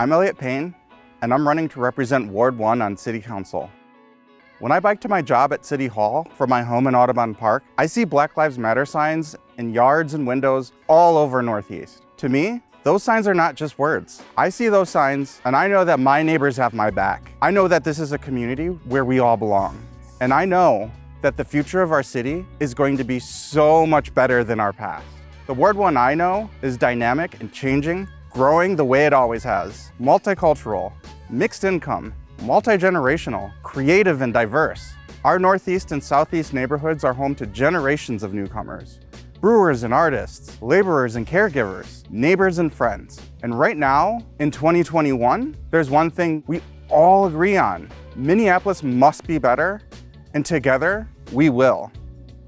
I'm Elliot Payne, and I'm running to represent Ward 1 on City Council. When I bike to my job at City Hall from my home in Audubon Park, I see Black Lives Matter signs in yards and windows all over Northeast. To me, those signs are not just words. I see those signs and I know that my neighbors have my back. I know that this is a community where we all belong. And I know that the future of our city is going to be so much better than our past. The Ward 1 I know is dynamic and changing growing the way it always has. Multicultural, mixed income, multi-generational, creative and diverse. Our Northeast and Southeast neighborhoods are home to generations of newcomers. Brewers and artists, laborers and caregivers, neighbors and friends. And right now, in 2021, there's one thing we all agree on. Minneapolis must be better, and together, we will.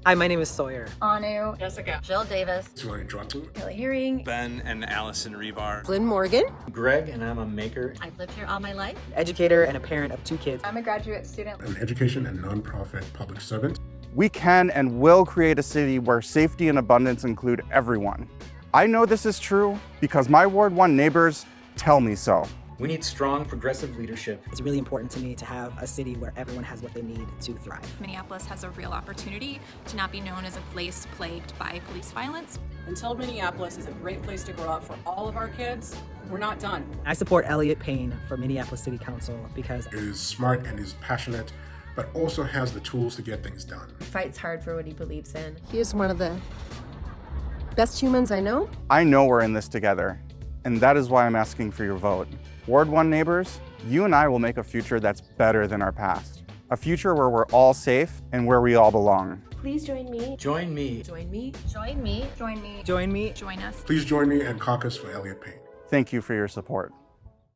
Hi, my name is Sawyer. Anu. Jessica. Jill Davis. Tori Dratu. Kelly Hearing. Ben and Allison Rebar. Flynn Morgan. Greg, and I'm a maker. I've lived here all my life. Educator and a parent of two kids. I'm a graduate student. An education and nonprofit public servant. We can and will create a city where safety and abundance include everyone. I know this is true because my Ward 1 neighbors tell me so. We need strong, progressive leadership. It's really important to me to have a city where everyone has what they need to thrive. Minneapolis has a real opportunity to not be known as a place plagued by police violence. Until Minneapolis is a great place to grow up for all of our kids, we're not done. I support Elliot Payne for Minneapolis City Council because he is smart and is passionate, but also has the tools to get things done. Fights hard for what he believes in. He is one of the best humans I know. I know we're in this together, and that is why I'm asking for your vote. Ward 1 neighbors, you and I will make a future that's better than our past. A future where we're all safe and where we all belong. Please join me. Join me. Join me. Join me. Join me. Join me. Join us. Please join me and caucus for Elliot Payne. Thank you for your support.